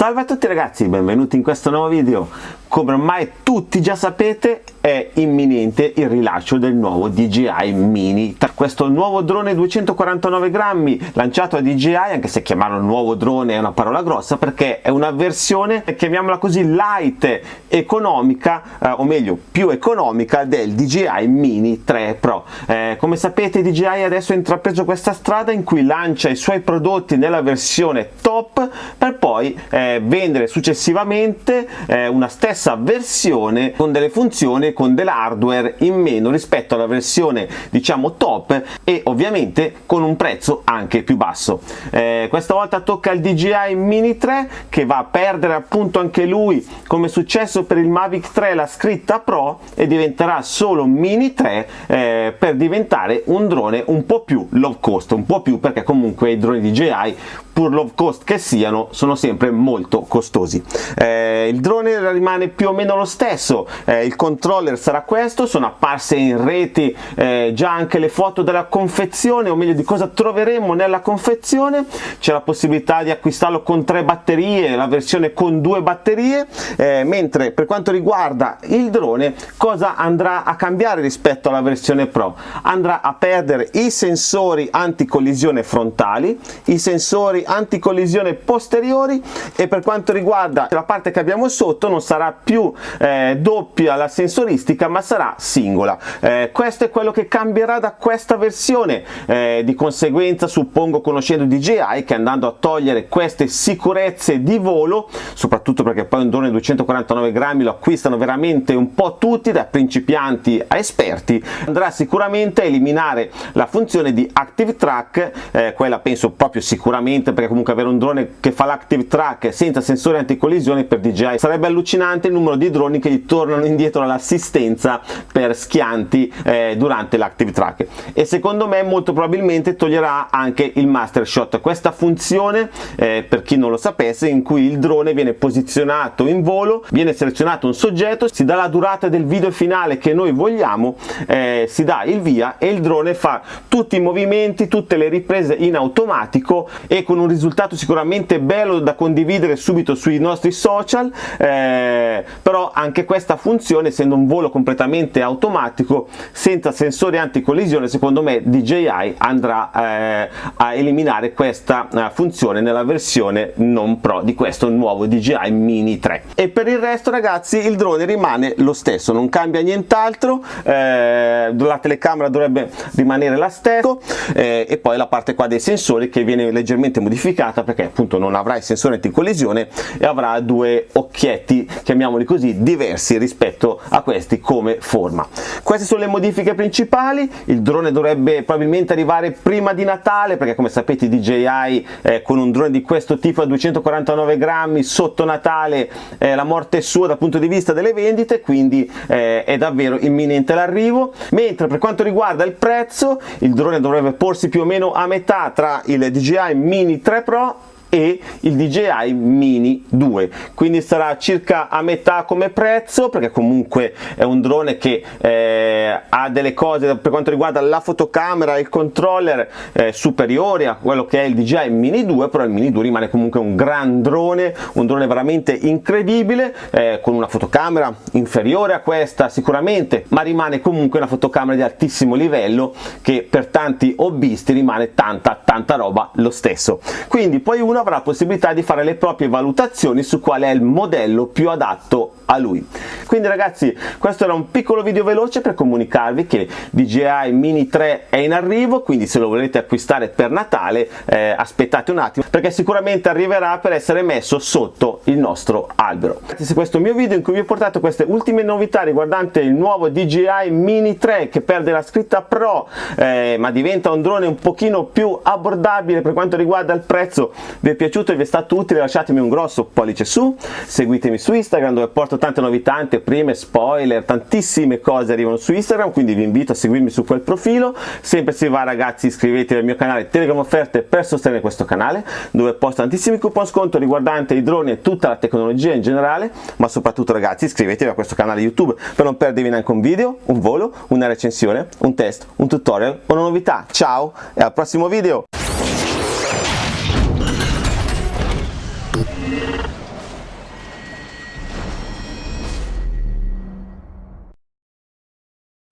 Salve a tutti ragazzi, benvenuti in questo nuovo video. Come ormai tutti già sapete è imminente il rilascio del nuovo DJI Mini. Questo nuovo drone 249 grammi lanciato a DJI, anche se chiamarlo nuovo drone è una parola grossa perché è una versione, chiamiamola così, light, economica, eh, o meglio più economica del DJI Mini 3 Pro. Eh, come sapete DJI adesso ha intrapreso questa strada in cui lancia i suoi prodotti nella versione top per poi eh, vendere successivamente eh, una stessa versione con delle funzioni con dell'hardware in meno rispetto alla versione diciamo top e ovviamente con un prezzo anche più basso. Eh, questa volta tocca il DJI Mini 3 che va a perdere appunto anche lui come è successo per il Mavic 3 la scritta Pro e diventerà solo Mini 3 eh, per diventare un drone un po' più low cost un po' più perché comunque i droni DJI pur low cost che siano sono sempre molto costosi. Eh, il drone rimane più o meno lo stesso. Eh, il controller sarà questo sono apparse in reti eh, già anche le foto della confezione o meglio di cosa troveremo nella confezione. C'è la possibilità di acquistarlo con tre batterie la versione con due batterie. Eh, mentre per quanto riguarda il drone cosa andrà a cambiare rispetto alla versione pro? Andrà a perdere i sensori anticollisione frontali i sensori sensori anticollisione posteriori e per quanto riguarda la parte che abbiamo sotto non sarà più eh, doppia la sensoristica ma sarà singola. Eh, questo è quello che cambierà da questa versione. Eh, di conseguenza suppongo conoscendo DJI che andando a togliere queste sicurezze di volo soprattutto perché poi un drone 249 grammi lo acquistano veramente un po' tutti da principianti a esperti andrà sicuramente a eliminare la funzione di active track eh, quella penso proprio sicuramente perché comunque avere un drone che fa l'active track senza sensori anticollisione per DJI sarebbe allucinante il numero di droni che gli tornano indietro all'assistenza per schianti eh, durante l'active track e secondo me molto probabilmente toglierà anche il master shot. Questa funzione eh, per chi non lo sapesse in cui il drone viene posizionato in volo viene selezionato un soggetto si dà la durata del video finale che noi vogliamo eh, si dà il via e il drone fa tutti i movimenti tutte le riprese in automatico e con un risultato sicuramente bello da condividere subito sui nostri social eh, però anche questa funzione essendo un volo completamente automatico senza sensori anticollisione secondo me DJI andrà eh, a eliminare questa uh, funzione nella versione non pro di questo nuovo DJI Mini 3 e per il resto ragazzi il drone rimane lo stesso non cambia nient'altro eh, la telecamera dovrebbe rimanere la stessa eh, e poi la parte qua dei sensori che viene leggermente modificata perché appunto non avrà il sensore anticollisione e avrà due occhietti chiamiamoli così diversi rispetto a questi come forma. Queste sono le modifiche principali. Il drone dovrebbe probabilmente arrivare prima di Natale perché come sapete DJI eh, con un drone di questo tipo a 249 grammi sotto Natale eh, la morte è sua dal punto di vista delle vendite quindi eh, è davvero imminente l'arrivo. Mentre per quanto riguarda il prezzo il drone dovrebbe porsi più o meno a metà tra il DJI Mini 3 Pro e il DJI Mini 2 quindi sarà circa a metà come prezzo perché comunque è un drone che eh, ha delle cose per quanto riguarda la fotocamera e il controller eh, superiori a quello che è il DJI Mini 2 però il Mini 2 rimane comunque un gran drone un drone veramente incredibile eh, con una fotocamera inferiore a questa sicuramente ma rimane comunque una fotocamera di altissimo livello che per tanti hobbisti rimane tanta tanta roba lo stesso. Quindi poi uno avrà la possibilità di fare le proprie valutazioni su qual è il modello più adatto a lui. Quindi ragazzi questo era un piccolo video veloce per comunicarvi che DJI Mini 3 è in arrivo quindi se lo volete acquistare per Natale eh, aspettate un attimo perché sicuramente arriverà per essere messo sotto il nostro albero. Se questo è il mio video in cui vi ho portato queste ultime novità riguardante il nuovo DJI Mini 3 che perde la scritta Pro eh, ma diventa un drone un pochino più abbordabile per quanto riguarda il prezzo. Vi è piaciuto e vi è stato utile lasciatemi un grosso pollice su seguitemi su Instagram dove porto tante novità, anteprime, spoiler, tantissime cose arrivano su Instagram, quindi vi invito a seguirmi su quel profilo. Sempre se va ragazzi iscrivetevi al mio canale Telegram Offerte per sostenere questo canale, dove posto tantissimi coupon sconto riguardanti i droni e tutta la tecnologia in generale, ma soprattutto ragazzi iscrivetevi a questo canale YouTube per non perdervi neanche un video, un volo, una recensione, un test, un tutorial o una novità. Ciao e al prossimo video!